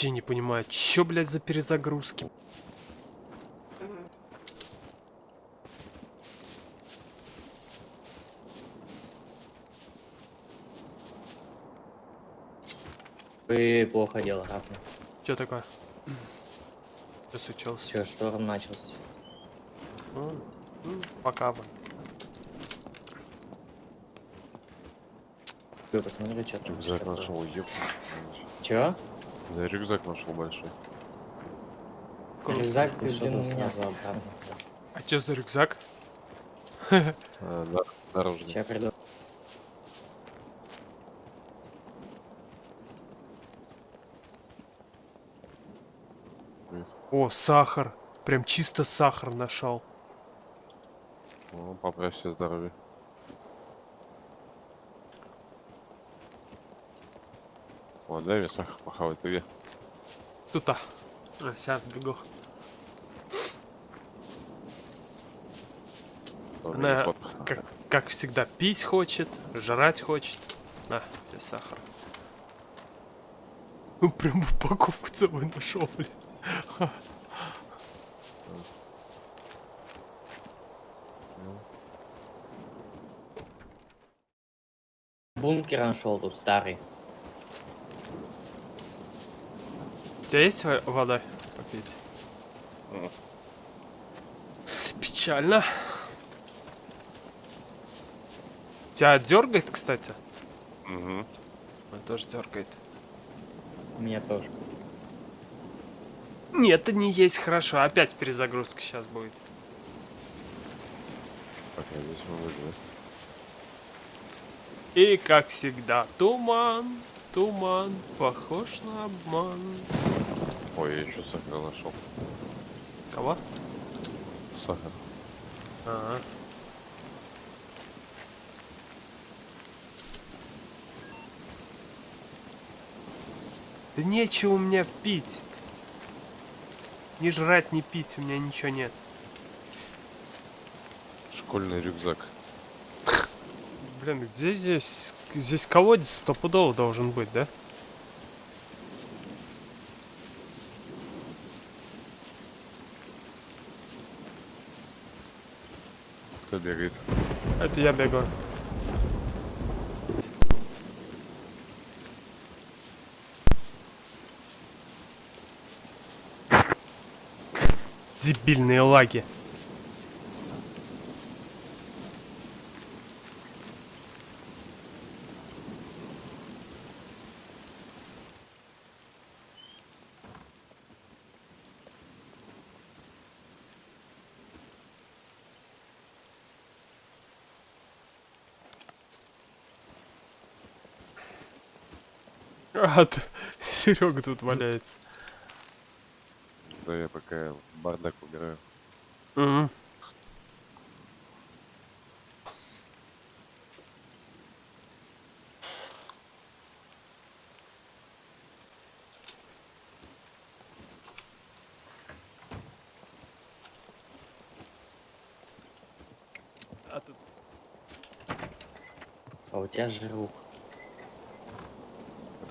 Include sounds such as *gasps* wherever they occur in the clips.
вообще не понимаю, чё, блядь, за перезагрузки? Вы плохо дело, Рафна. Чё такое? Что случилось? Все, шторм начался. Ну, ну, пока бы. Вы посмотри, что там. Рюкзак нашел, ёп. Чё? Да, рюкзак нашел большой. Рюкзак ты что там меня забрал. А чё за рюкзак? А, да, дорожный. Сейчас приду. О, сахар. Прям чисто сахар нашел. Ну, поправь себе здоровье. О, дай мне сахар похавать, ты где? Тут-то. А, сейчас бегу. Она, как, как всегда, пить хочет, жрать хочет. На, тебе сахар. Ну, прям упаковку целую нашел, блин. Бункер нашел тут старый. У тебя есть во- вода попить? Мгм. Печально. Тебя дергает, кстати? Мгм. Он тоже дергает. Меня тоже. Нет, это не есть хорошо. Опять перезагрузка сейчас будет. Так, я здесь могу, да? И как всегда, туман, туман, похож на обман. Ой, я еще сахар нашел. Кого? Сахар. Ага. Да нечего у меня пить. Ни жрать, ни пить, у меня ничего нет. Школьный рюкзак. Блин, где здесь? Здесь колодец стопудово должен быть, да? Кто бегает? Это я бегу. Дебильные лаги. А, *laughs* Серега тут валяется. Да я пока бардак убираю. Мгм. А тут А у тебя жирух.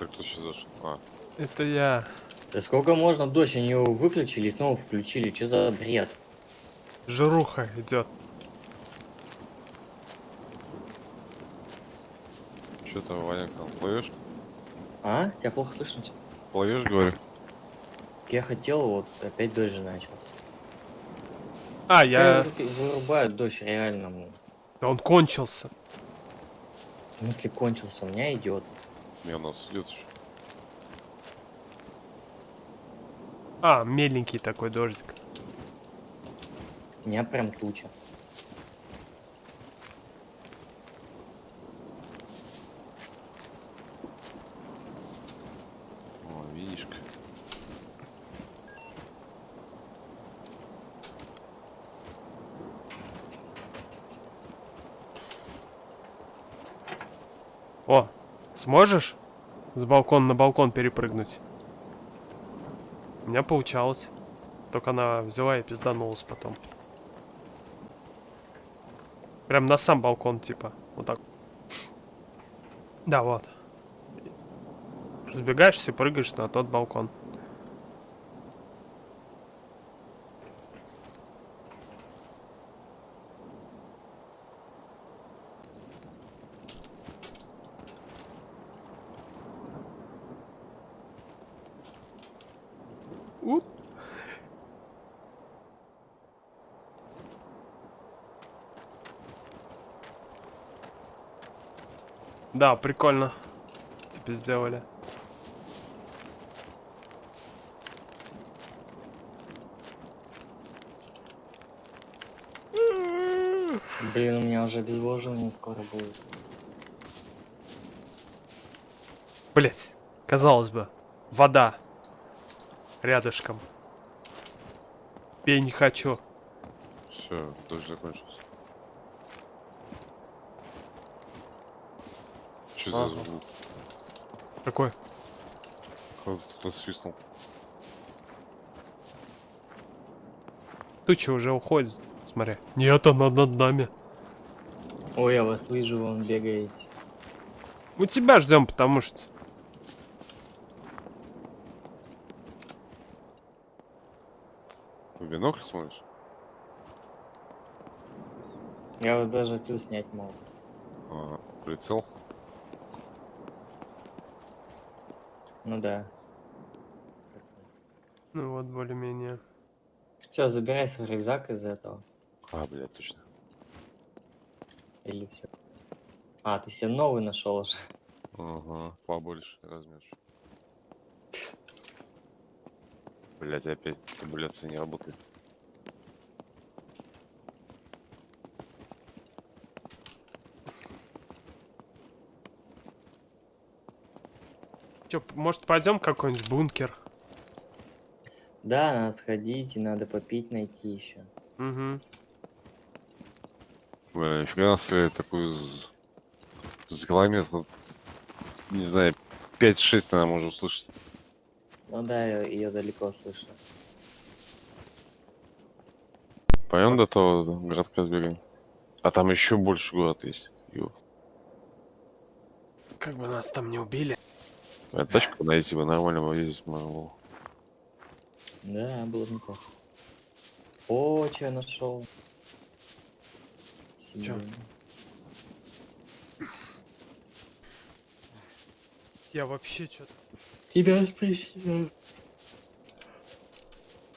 Это кто сейчас зашел? А, это я. Да сколько можно дождь? Они его выключили и снова включили. Что за бред? Жируха идет. что то Ваня там плывешь? А? Тебя плохо слышно? Плывешь, говорю? Я хотел, вот опять дождь же начался. А, я... Вырубают дождь реально. Да Он кончился. В смысле кончился? У меня идет. Не, у нас идет еще. А, меленький такой дождик. У меня прям туча. О, видишь как. О, сможешь с балкона на балкон перепрыгнуть? У меня получалось. Только она взяла и пизданулась потом. Прям на сам балкон, типа. Вот так. Да, вот. Разбегаешься, прыгаешь на тот балкон. Да, прикольно. Тебе сделали. Блин, у меня уже обезвоживание скоро будет. Блять, казалось бы, вода рядышком. Пей не хочу. Все, дождь закончился. Что Ага. за звук? Какой? Кто-то свистнул. Туча уже уходит, смотри. Нет, она над нами. Ой, я вас вижу, вон бегаете. Мы тебя ждем, потому что... В бинокль смотришь? Я вас даже отсюда снять могу. А, прицел? Ну да. Ну вот, более-менее. Все, забирай свой рюкзак из этого. А, блядь, точно. Или все. А, ты себе новый нашел уже. Ага, побольше размер. Блять, опять табуляция не работает. Чё, может, пойдем какой-нибудь бункер? Да, надо сходить, и надо попить найти еще. Угу. Бля, нифига себе такую з- с километров, не знаю, 5-6, наверное, можно услышать. Ну да, ее далеко слышно. Пойдем до того городка сбегаем. А там еще больше город есть. Ё. Как бы нас там не убили. А тачку найти бы нормально бы ездить можно было. Да, было бы неплохо. О, что я нашел? Чё? Я вообще что-то... Тебя спросил.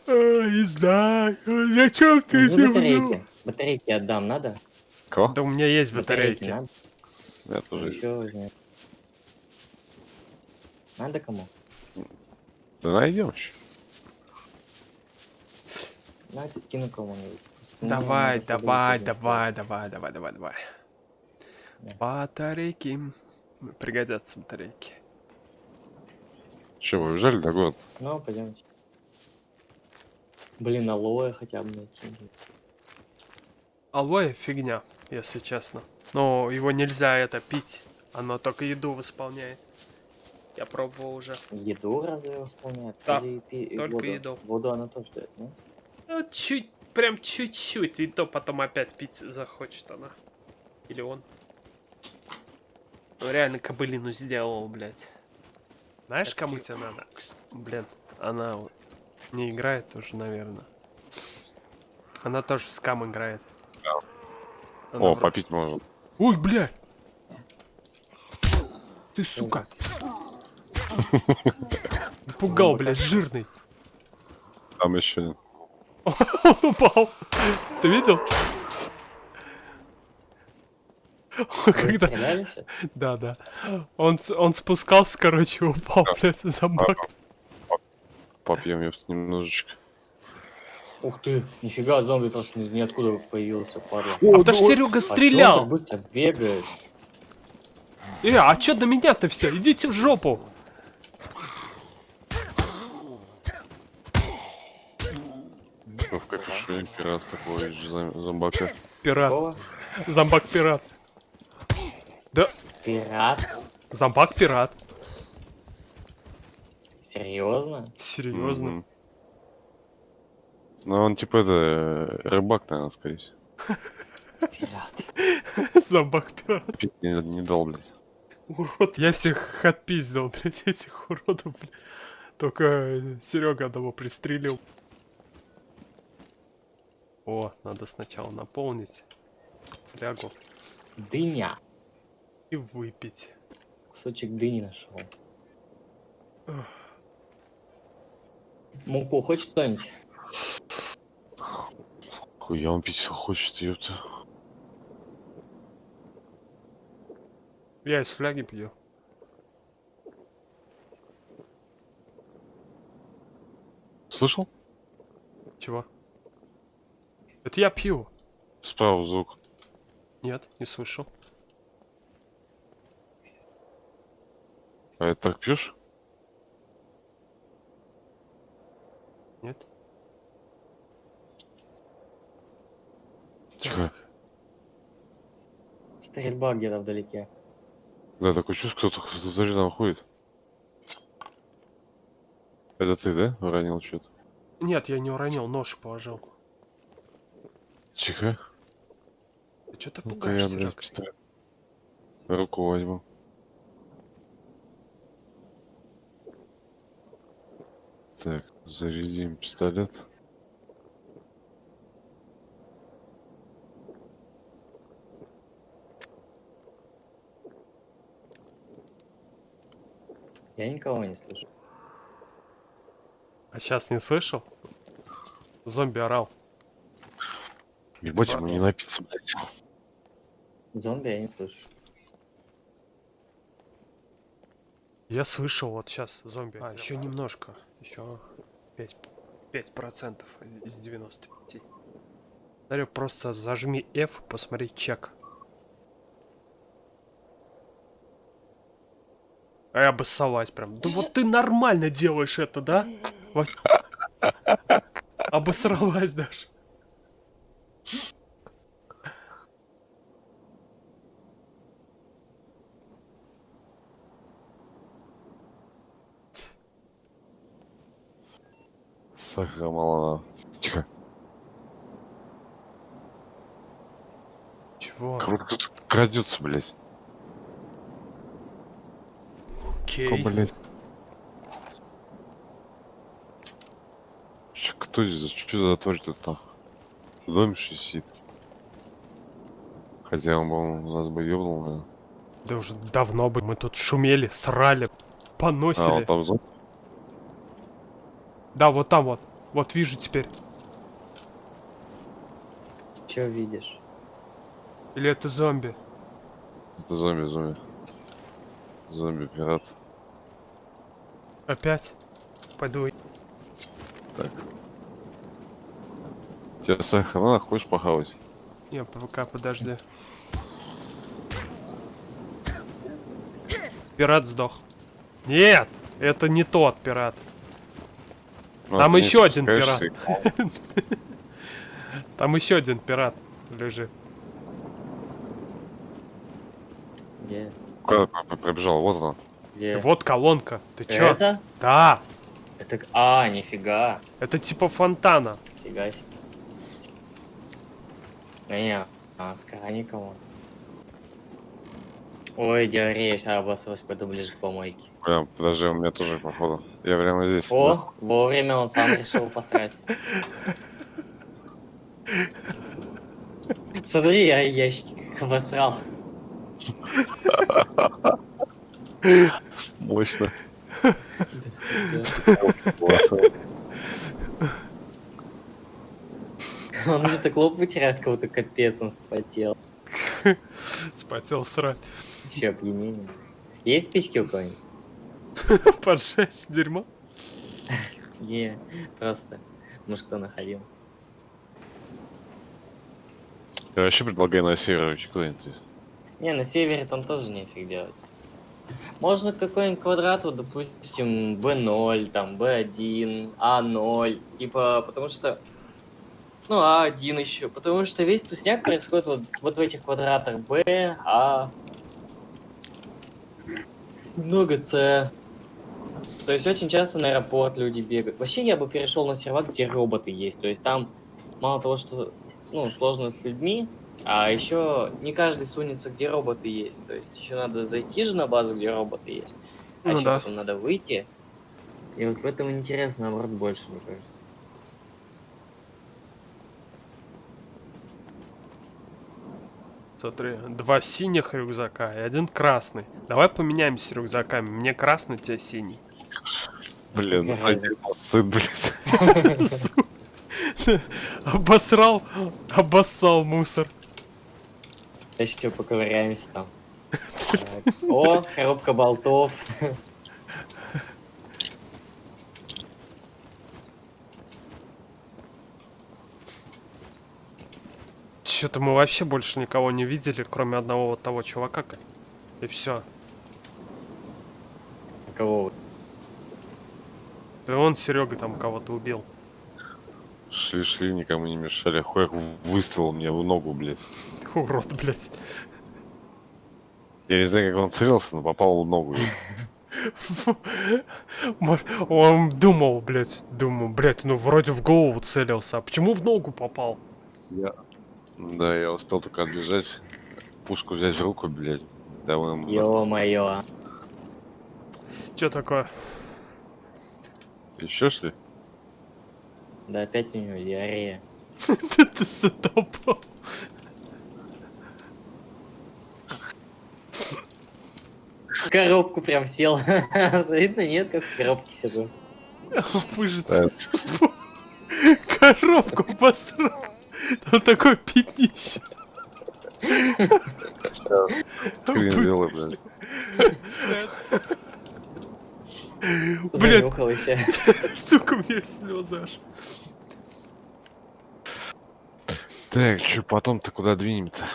не знаю, зачем Ну, батарейки. Батарейки отдам, надо? Кого? Да у меня есть батарейки. надо? Я тоже. ищу. Еще возьми. Надо кому? Да найдем еще. Давайте скину кому-нибудь. Давай, давай, давай, давай, давай, давай, давай. Да. Батарейки. Пригодятся батарейки. Че, вы уезжали до сделать. Ну, пойдемте. Блин, алоэ хотя бы найти. Алоэ фигня, если честно. Но его нельзя это пить. Оно только еду восполняет. Я пробовал уже. Еду разве восполняет? Да, Или пи- только воду? еду. Воду она тоже дает, ну? Ну, чуть, прям чуть-чуть. И то потом опять пить захочет она. Или он. Ну, реально кобылину сделал, блядь. Знаешь, Это кому тебе надо? Блин, она вот не играет тоже, наверное. Она тоже в скам играет. Она О, вроде- попить можно. Ой, бля! Ты, сука! *laughs* Пугал, блядь, жирный. Там еще один. *laughs* Он упал. Ты видел? Когда... Да, да. Он, он спускался, короче, упал, блядь, за бак. Попьем ёпт, немножечко. Ух ты, нифига, зомби просто из ниоткуда появился, падла. А потому что Серега А чё он стрелял. так быстро бегает? Э, а чё на меня-то все? Идите в жопу. Что в такой же зом- зомбака. Пират. Зомбак-пират. Да, Пират? зомбак-пират. Серьезно? Серьезно. Мгм. Ну, он типа это, э, рыбак, наверное, скорее всего. Пират. *laughs* Зомбак-пират. Пить не, не дал, блядь. Урод. Я всех отпиздил, блядь, этих уродов, блядь. Только Серега одного пристрелил. О, надо сначала наполнить флягу Дыня. и выпить. Кусочек дыни нашел. Муку хочешь что-нибудь? Хуя он пить хочет, ёпта. Я из фляги пью. Слышал? Чего? Это я пью. Справа звук. Нет, не слышал. А это так пьешь? Нет. Тихо. Стрельба где-то вдалеке. Да, такое чувство, кто-то кто-то рядом ходит. Это ты, да, уронил что-то? Нет, я не уронил, нож положил. Тихо. Ты что ты Ну-ка я, пугаешься? блядь, пистолет. Руку возьму. Так, зарядим пистолет. Я никого не слышу. А сейчас не слышал? Зомби орал. Ебать, ему не напиться, блядь. Зомби я не слышу. Я слышал вот сейчас зомби. А, еще немножко. Еще 5, 5 процентов из 95. Дарю, просто зажми F, посмотри чек. А я обоссалась прям. Да вот ты нормально делаешь это, да? *laughs* Обосралась даже. Сахара мало. Тихо. Чего? Кого-то тут крадется, блядь. Окей. Кто, блядь? Кто здесь? Что за тварь тут там? В доме сидит? Хотя он, по-моему, нас бы ёбнул, наверное. Да уже давно бы мы тут шумели, срали, А, поносили. он там зон? Да, вот там вот. Вот вижу теперь. Че видишь? Или это зомби? Это зомби, зомби. Зомби-пират. Опять? Пойду. Так. Тебе сахар надо, хочешь похавать? Не, пока подожди. Пират сдох. Нет! Это не тот пират. Ну, Там еще один спускаешься *laughs* Там еще один пират лежит. Где? Куда пробежал? Вот она. Где? Вот колонка. Ты чё? Это? Да! Это... к- А, нифига. Это типа фонтана. Фига себе. А, не, а, с никого. Ой, диарея, сейчас обоссалась, пойду ближе к помойке. Прям, подожди, у меня тоже, походу. Я прямо здесь. О, вовремя он сам решил посрать. Смотри, я ящики обосрал. да. Мощно. Он же так лоб вытирает, кого-то капец, он спотел. *laughs* Спотел срать. Еще опьянение. Есть спички у кого-нибудь? *laughs* Поджечь дерьмо. *laughs* Не, просто. Может, кто находил. Я вообще предлагаю на север уйти куда-нибудь. Не, на севере там тоже нефиг делать. Можно какой-нибудь квадрат, вот, допустим, B0, там, B1, A0, типа, потому что... Ну, А1 еще, потому что весь тусняк происходит вот, вот в этих квадратах B, А... Много С. То есть очень часто на аэропорт люди бегают. Вообще я бы перешел на сервак, где роботы есть. То есть там мало того, что ну, сложно с людьми, а еще не каждый сунется, где роботы есть. То есть еще надо зайти же на базу, где роботы есть. А Ну еще да. потом надо выйти. И вот в этом интерес, наоборот, больше, мне кажется. Смотри, два синих рюкзака и один красный. Давай поменяемся рюкзаками. Мне красный, тебе синий. Блин, сын, блин. *laughs* Обосрал, обоссал мусор. Еще поковыряемся там. *laughs* О, коробка болтов. Что-то мы вообще больше никого не видели, кроме одного вот того чувака. И все. Кого? вы? Да он Серега там кого-то убил. Шли-шли, никому не мешали. Хуяк выстрел мне в ногу, блядь. *laughs* Урод, блядь. Я не знаю, как он целился, но попал в ногу. *laughs* Может, Он думал, блядь, думал, блядь, ну вроде в голову целился, а почему в ногу попал? Я... Да, я успел только отбежать, пушку взять в руку, блядь. Давай ему Ё-моё. Че такое? Еще шли? Да опять у него диарея. *laughs* Ты задолбал. В коробку прям сел. *laughs* Видно, нет, как в коробке сижу. Выжиться. *laughs* Коробку посрал. Там такой пятнище. Скрин сделай, блядь. Блядь, сука, у меня слезы аж. Так, что потом-то куда двинем-то?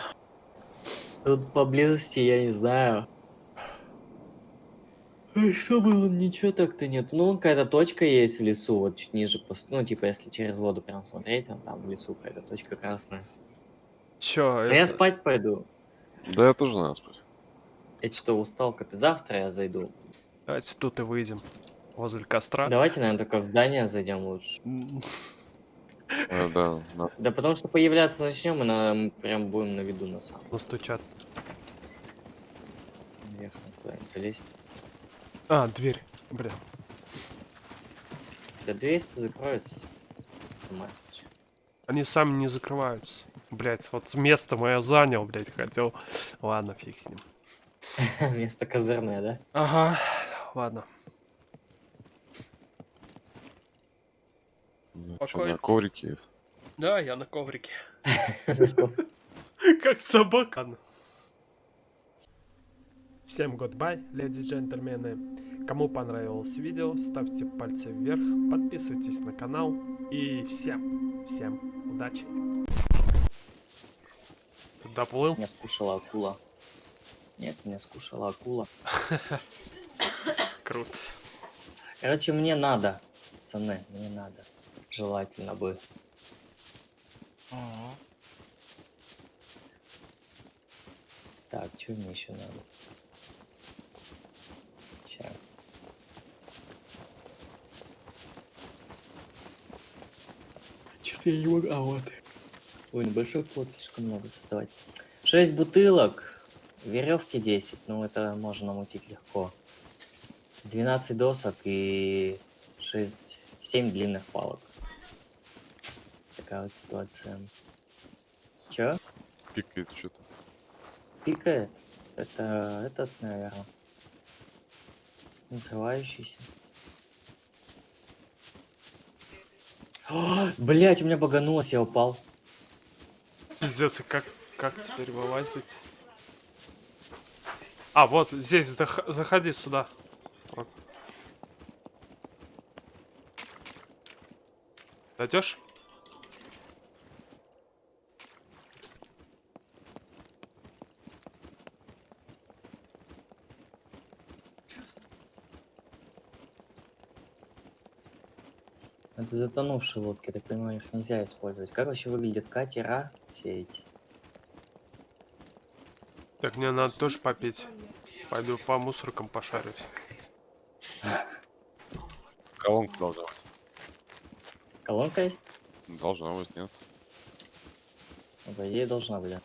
Тут поблизости, я не знаю. Ой, Что было? Ничего так-то нет. Ну, какая-то точка есть в лесу, вот чуть ниже. Ну, типа, если через воду прям смотреть, вон там в лесу какая-то точка красная. Чё, А я это- спать пойду. Да я тоже надо спать. Я что, устал, капец. Завтра я зайду. Давайте тут и выйдем. Возле костра. Давайте, наверное, только в здание зайдем лучше. *laughs* А, да, надо. Да потому что появляться начнем, и мы прям будем на виду на самом Настучат. Наверх куда-нибудь залезть. А, дверь. Бля. Да дверь закроется. Мастер. Они сами не закрываются. Блять, вот место мое занял, блять, хотел. Ладно, фиг с ним. *laughs* Место козырное, да? Ага, ладно. Ну, на коврике. Да, я на коврике. *laughs* Как собака. Всем goodbye, леди и джентльмены. Кому понравилось видео, ставьте пальцы вверх, подписывайтесь на канал и всем, всем удачи. Доплыл? Меня скушала акула. Нет, меня скушала акула. Круто. Короче, мне надо. Пацаны, мне надо. Желательно бы. Так, что мне еще надо? Сейчас. Что-то я не могу. А вот. Ой, небольшой плод слишком много создавать. 6 бутылок. Веревки 10. Ну, это можно намутить легко. 12 досок и 6, 7 длинных палок. Такая вот ситуация. Чё? Пикает что-то. Пикает? Это этот, наверное. Взрывающийся. *gasps* Блять, у меня баганулось, я упал. Пиздец, как, как теперь вылазить? А, вот здесь, заходи сюда. Вот. Дойдешь? Это затонувшие лодки, так понимаю, их нельзя использовать. Как вообще выглядят катера все эти? Так мне надо тоже попить. Пойду по мусоркам пошарюсь. Колонка должна быть. Колонка есть? Должна быть, нет? По идее должна быть. да.